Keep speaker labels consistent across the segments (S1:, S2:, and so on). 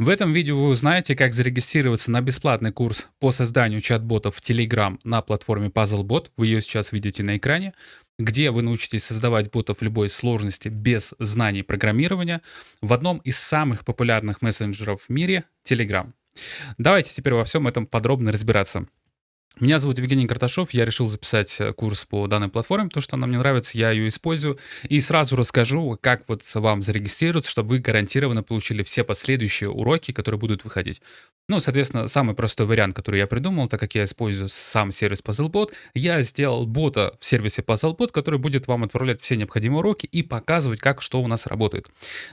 S1: В этом видео вы узнаете, как зарегистрироваться на бесплатный курс по созданию чат-ботов в Telegram на платформе PuzzleBot. Вы ее сейчас видите на экране, где вы научитесь создавать ботов любой сложности без знаний программирования в одном из самых популярных мессенджеров в мире — Telegram. Давайте теперь во всем этом подробно разбираться. Меня зовут Евгений Карташов, я решил записать э, курс по данной платформе, потому что она мне нравится, я ее использую. И сразу расскажу, как вот вам зарегистрироваться, чтобы вы гарантированно получили все последующие уроки, которые будут выходить. Ну, соответственно, самый простой вариант, который я придумал, так как я использую сам сервис PuzzleBot, я сделал бота в сервисе PuzzleBot, который будет вам отправлять все необходимые уроки и показывать, как что у нас работает.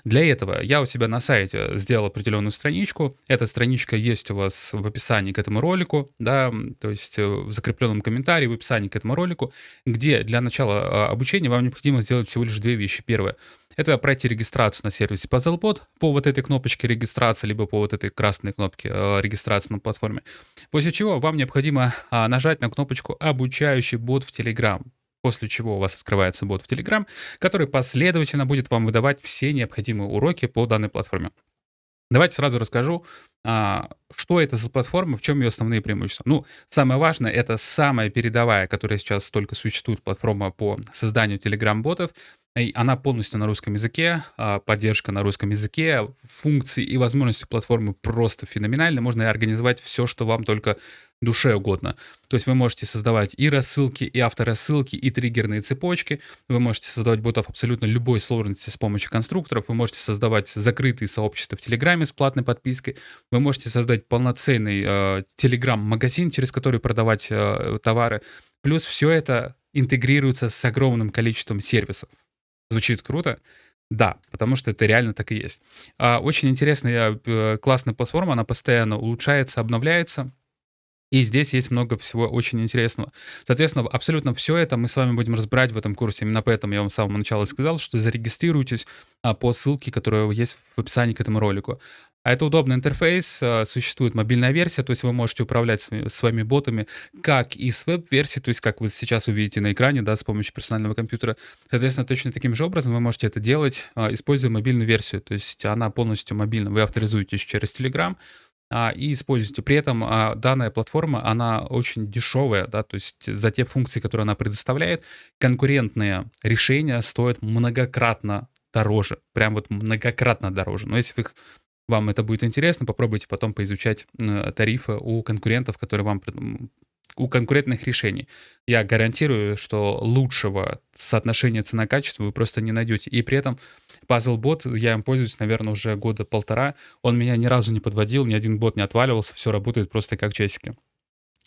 S1: Для этого я у себя на сайте сделал определенную страничку. Эта страничка есть у вас в описании к этому ролику, да, то есть э, в закрепленном комментарии, в описании к этому ролику, где для начала а, обучения вам необходимо сделать всего лишь две вещи. Первое — это пройти регистрацию на сервисе PuzzleBot по вот этой кнопочке регистрации, либо по вот этой красной кнопке э, регистрации на платформе. После чего вам необходимо а, нажать на кнопочку «Обучающий бот в Telegram». После чего у вас открывается бот в Telegram, который последовательно будет вам выдавать все необходимые уроки по данной платформе. Давайте сразу расскажу, а, что это за платформа, в чем ее основные преимущества. Ну, самое важное, это самая передовая, которая сейчас только существует, платформа по созданию Telegram-ботов. Она полностью на русском языке, а, поддержка на русском языке, функции и возможности платформы просто феноменальны. Можно организовать все, что вам только душе угодно. То есть вы можете создавать и рассылки, и авторассылки, и триггерные цепочки. Вы можете создавать ботов абсолютно любой сложности с помощью конструкторов. Вы можете создавать закрытые сообщества в Телеграме с платной подпиской. Вы можете создать полноценный э, Телеграм-магазин, через который продавать э, товары. Плюс все это интегрируется с огромным количеством сервисов. Звучит круто? Да, потому что это реально так и есть. А, очень интересная, э, классная платформа, она постоянно улучшается, обновляется. И здесь есть много всего очень интересного. Соответственно, абсолютно все это мы с вами будем разбирать в этом курсе. Именно поэтому я вам с самого начала сказал, что зарегистрируйтесь а, по ссылке, которая есть в описании к этому ролику. А это удобный интерфейс, а, существует мобильная версия, то есть вы можете управлять своими ботами как и с веб-версии, то есть как вы сейчас увидите на экране, да, с помощью персонального компьютера. Соответственно, точно таким же образом вы можете это делать, а, используя мобильную версию, то есть она полностью мобильна. Вы авторизуетесь через Telegram, а, и используете. При этом данная платформа, она очень дешевая, да, то есть за те функции, которые она предоставляет, конкурентные решения стоят многократно дороже, прям вот многократно дороже. Но если вы их вам это будет интересно, попробуйте потом поизучать тарифы у конкурентов, которые вам у конкурентных решений. Я гарантирую, что лучшего соотношения цена-качество вы просто не найдете. И при этом PuzzleBot, я им пользуюсь, наверное, уже года полтора. Он меня ни разу не подводил, ни один бот не отваливался, все работает просто как часики.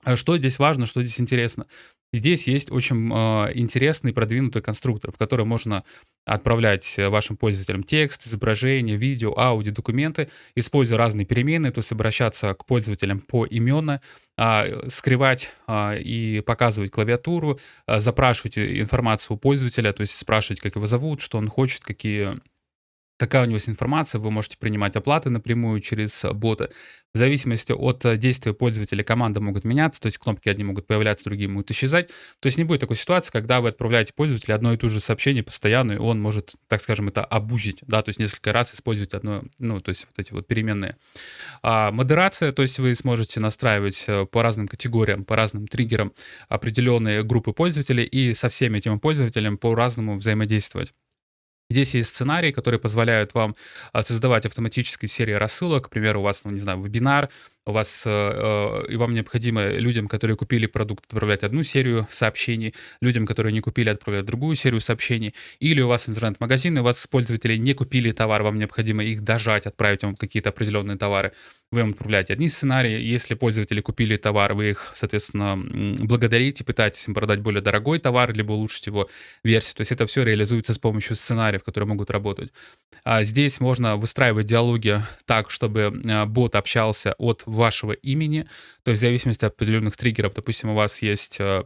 S1: А что здесь важно, что здесь интересно? Здесь есть очень э, интересный продвинутый конструктор, в который можно отправлять вашим пользователям текст, изображение, видео, аудио, документы, используя разные переменные, то есть обращаться к пользователям по именно, э, скрывать э, и показывать клавиатуру, э, запрашивать информацию у пользователя, то есть спрашивать, как его зовут, что он хочет, какие какая у него есть информация, вы можете принимать оплаты напрямую через бота. В зависимости от э, действия пользователя команды могут меняться, то есть кнопки одни могут появляться, другие могут исчезать. То есть не будет такой ситуации, когда вы отправляете пользователю одно и то же сообщение постоянно, и он может, так скажем, это обузить, да, то есть несколько раз использовать одно, ну, то есть вот эти вот переменные. А модерация, то есть вы сможете настраивать э, по разным категориям, по разным триггерам определенные группы пользователей и со всеми этими пользователями по-разному взаимодействовать. Здесь есть сценарии, которые позволяют вам а, создавать автоматические серии рассылок. К примеру, у вас, ну, не знаю, вебинар, у вас, э, э, и вам необходимо людям, которые купили продукт, отправлять одну серию сообщений, людям, которые не купили, отправлять другую серию сообщений, или у вас интернет-магазин, и у вас пользователи не купили товар, вам необходимо их дожать, отправить вам какие-то определенные товары, вы им отправляете одни сценарии, если пользователи купили товар, вы их, соответственно, благодарите, пытаетесь им продать более дорогой товар, либо улучшить его версию, то есть это все реализуется с помощью сценариев, которые могут работать. А здесь можно выстраивать диалоги так, чтобы э, бот общался от вашего имени, то есть в зависимости от определенных триггеров, допустим, у вас есть э,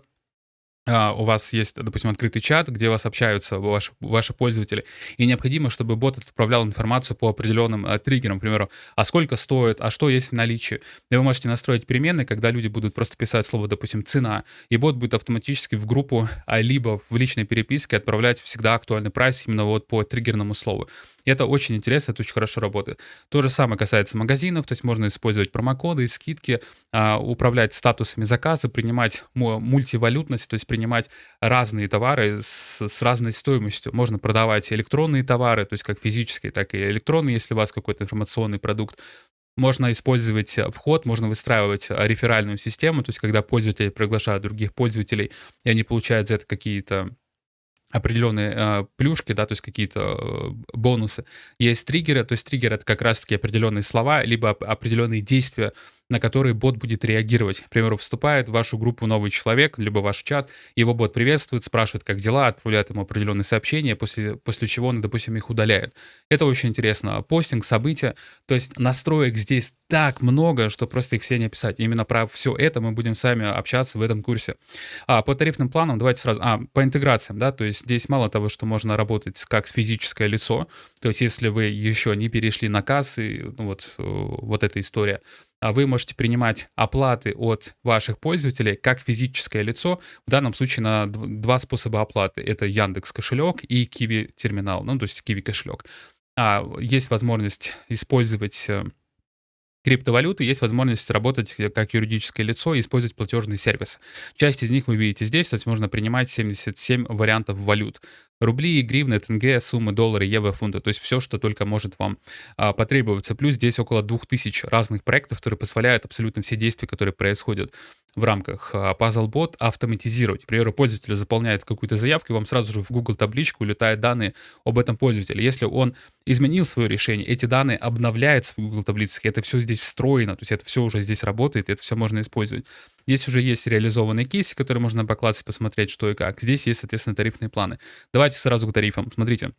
S1: у вас есть, допустим, открытый чат, где у вас общаются ваши, ваши пользователи, и необходимо, чтобы бот отправлял информацию по определенным а, триггерам, к примеру, а сколько стоит, а что есть в наличии. И вы можете настроить переменные, когда люди будут просто писать слово, допустим, цена, и бот будет автоматически в группу, а либо в личной переписке отправлять всегда актуальный прайс именно вот по триггерному слову. И это очень интересно, это очень хорошо работает. То же самое касается магазинов, то есть можно использовать промокоды, скидки, а, управлять статусами заказа, принимать мультивалютность, то есть принимать разные товары с, с разной стоимостью. Можно продавать электронные товары, то есть как физические, так и электронные, если у вас какой-то информационный продукт. Можно использовать вход, можно выстраивать реферальную систему, то есть когда пользователи приглашают других пользователей, и они получают за это какие-то определенные э, плюшки, да, то есть какие-то э, бонусы. Есть триггеры, то есть триггер это как раз-таки определенные слова, либо определенные действия, на которые бот будет реагировать. К примеру, вступает в вашу группу новый человек, либо ваш чат, его бот приветствует, спрашивает, как дела, отправляет ему определенные сообщения, после, после чего он, допустим, их удаляет. Это очень интересно. Постинг, события, то есть настроек здесь так много, что просто их все не описать. Именно про все это мы будем с вами общаться в этом курсе. А, по тарифным планам давайте сразу... А, по интеграциям, да, то есть здесь мало того, что можно работать как с физическое лицо, то есть если вы еще не перешли на кассы, ну вот, э, вот эта история, вы можете принимать оплаты от ваших пользователей как физическое лицо, в данном случае на два способа оплаты. Это Яндекс кошелек и Kiwi терминал, ну то есть Kiwi кошелек. А, есть возможность использовать э, криптовалюты, есть возможность работать как юридическое лицо и использовать платежные сервисы. Часть из них вы видите здесь, то есть можно принимать 77 вариантов валют рубли, гривны, тенге, суммы, доллары, евро, фунты. То есть все, что только может вам а, потребоваться. Плюс здесь около 2000 разных проектов, которые позволяют абсолютно все действия, которые происходят в рамках а, PuzzleBot, автоматизировать. К примеру, пользователь заполняет какую-то заявку, и вам сразу же в Google табличку улетают данные об этом пользователе. Если он изменил свое решение, эти данные обновляются в Google таблицах, это все здесь встроено, то есть это все уже здесь работает, это все можно использовать. Здесь уже есть реализованные кейсы, которые можно по классу посмотреть, что и как. Здесь есть, соответственно, тарифные планы. Давайте сразу к тарифам. Смотрите,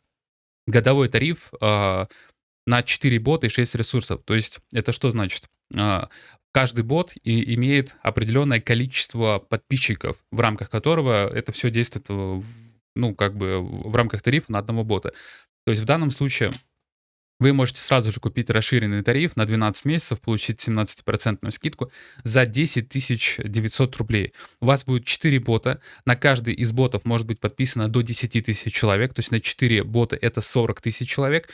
S1: годовой тариф э, на 4 бота и 6 ресурсов. То есть это что значит? Э, каждый бот и имеет определенное количество подписчиков, в рамках которого это все действует, ну, как бы в рамках тарифа на одного бота. То есть в данном случае вы можете сразу же купить расширенный тариф на 12 месяцев, получить 17% скидку за 10 900 рублей. У вас будет 4 бота, на каждый из ботов может быть подписано до 10 тысяч человек, то есть на 4 бота это 40 тысяч человек,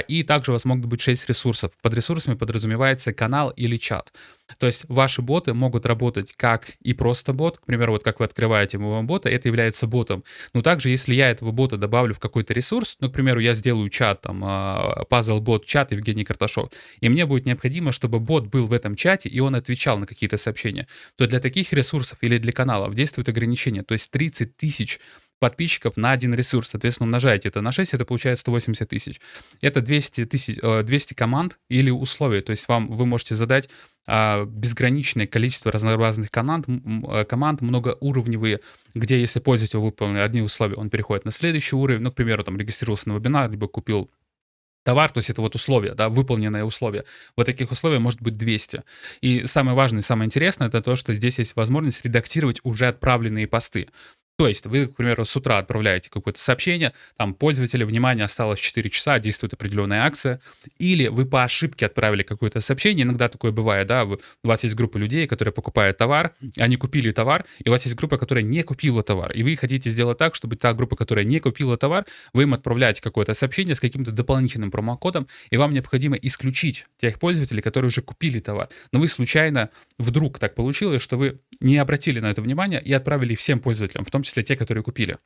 S1: и также у вас могут быть 6 ресурсов. Под ресурсами подразумевается канал или чат. То есть ваши боты могут работать как и просто бот. К примеру, вот как вы открываете моего бота, это является ботом. Но также, если я этого бота добавлю в какой-то ресурс, ну, к примеру, я сделаю чат, там, а, puzzle бот чат Евгений Карташов, и мне будет необходимо, чтобы бот был в этом чате, и он отвечал на какие-то сообщения, то для таких ресурсов или для каналов действует ограничение. То есть 30 тысяч подписчиков на один ресурс. Соответственно, умножаете это на 6, это получается 180 тысяч. Это 200, тысяч, 200 команд или условий. То есть вам, вы можете задать а, безграничное количество разнообразных команд, э, команд многоуровневые, где если пользователь выполнил одни условия, он переходит на следующий уровень. Ну, к примеру, там регистрировался на вебинар, либо купил товар, то есть это вот условия, да, выполненные условия. Вот таких условий может быть 200. И самое важное, самое интересное, это то, что здесь есть возможность редактировать уже отправленные посты. То есть вы, к примеру, с утра отправляете какое-то сообщение, там пользователя, внимание, осталось 4 часа, действует определенная акция, или вы по ошибке отправили какое-то сообщение, иногда такое бывает, да, у вас есть группа людей, которые покупают товар, они купили товар, и у вас есть группа, которая не купила товар, и вы хотите сделать так, чтобы та группа, которая не купила товар, вы им отправляете какое-то сообщение с каким-то дополнительным промокодом, и вам необходимо исключить тех пользователей, которые уже купили товар. Но вы случайно, вдруг так получилось, что вы не обратили на это внимание и отправили всем пользователям, в том числе те, которые купили.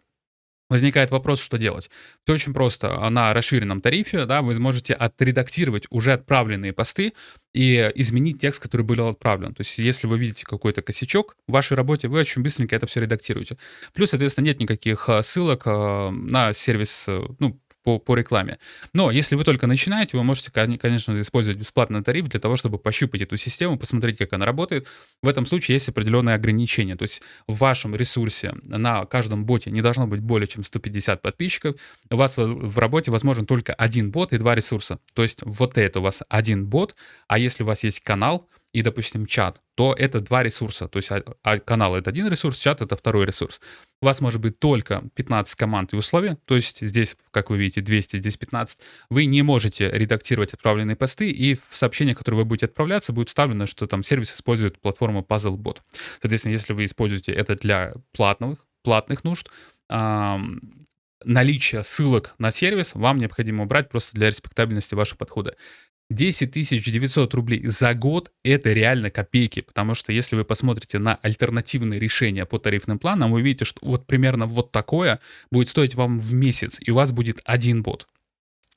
S1: Возникает вопрос, что делать. Все очень просто. На расширенном тарифе да, вы сможете отредактировать уже отправленные посты и изменить текст, который был отправлен. То есть если вы видите какой-то косячок в вашей работе, вы очень быстренько это все редактируете. Плюс, соответственно, нет никаких э, ссылок э, на сервис, э, ну, по, по рекламе. Но если вы только начинаете, вы можете, конечно, использовать бесплатный тариф для того, чтобы пощупать эту систему, посмотреть, как она работает. В этом случае есть определенные ограничения. То есть в вашем ресурсе на каждом боте не должно быть более чем 150 подписчиков. У вас в работе возможен только один бот и два ресурса. То есть вот это у вас один бот, а если у вас есть канал, и, допустим, чат, то это два ресурса. То есть а, а канал — это один ресурс, чат — это второй ресурс. У вас может быть только 15 команд и условий, то есть здесь, как вы видите, 200, здесь 15. Вы не можете редактировать отправленные посты, и в сообщениях, которые вы будете отправляться, будет вставлено, что там сервис использует платформу PuzzleBot. Соответственно, если вы используете это для платных, платных нужд, наличие ссылок на сервис вам необходимо убрать просто для респектабельности вашего подхода. 10 900 рублей за год — это реально копейки, потому что если вы посмотрите на альтернативные решения по тарифным планам, вы увидите, что вот примерно вот такое будет стоить вам в месяц, и у вас будет один бот.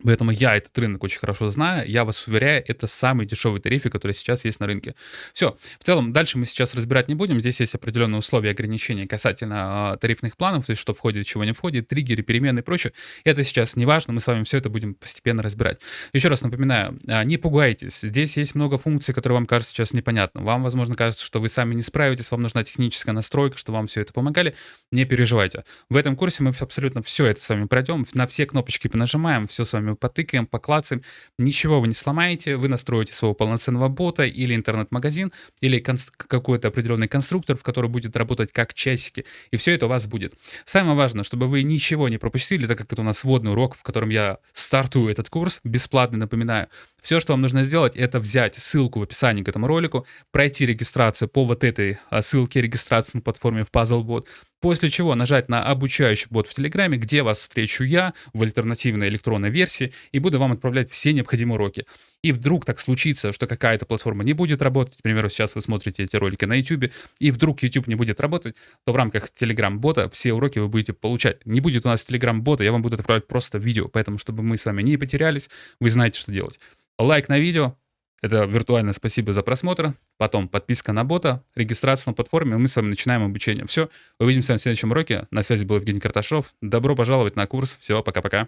S1: Поэтому я этот рынок очень хорошо знаю. Я вас уверяю, это самый дешевый тариф, который сейчас есть на рынке. Все. В целом, дальше мы сейчас разбирать не будем. Здесь есть определенные условия ограничения касательно э, тарифных планов, то есть что входит, чего не входит, триггеры, перемены и прочее. Это сейчас не важно, мы с вами все это будем постепенно разбирать. Еще раз напоминаю, э, не пугайтесь. Здесь есть много функций, которые вам кажутся сейчас непонятны. Вам, возможно, кажется, что вы сами не справитесь, вам нужна техническая настройка, что вам все это помогали. Не переживайте. В этом курсе мы абсолютно все это с вами пройдем, на все кнопочки понажимаем, все с вами мы потыкаем, поклацаем. Ничего вы не сломаете, вы настроите своего полноценного бота или интернет-магазин, или какой-то определенный конструктор, в который будет работать как часики, и все это у вас будет. Самое важное, чтобы вы ничего не пропустили, так как это у нас вводный урок, в котором я стартую этот курс, бесплатный, напоминаю. Все, что вам нужно сделать, это взять ссылку в описании к этому ролику, пройти регистрацию по вот этой а, ссылке регистрации на платформе в PuzzleBot, После чего нажать на обучающий бот в Телеграме, где вас встречу я в альтернативной электронной версии и буду вам отправлять все необходимые уроки. И вдруг так случится, что какая-то платформа не будет работать, к примеру, сейчас вы смотрите эти ролики на YouTube, и вдруг YouTube не будет работать, то в рамках Telegram-бота все уроки вы будете получать. Не будет у нас Telegram-бота, я вам буду отправлять просто видео, поэтому, чтобы мы с вами не потерялись, вы знаете, что делать. Лайк на видео, это виртуальное спасибо за просмотр. Потом подписка на бота, регистрация на платформе, и мы с вами начинаем обучение. Все, увидимся на следующем уроке. На связи был Евгений Карташов. Добро пожаловать на курс. Все, пока-пока.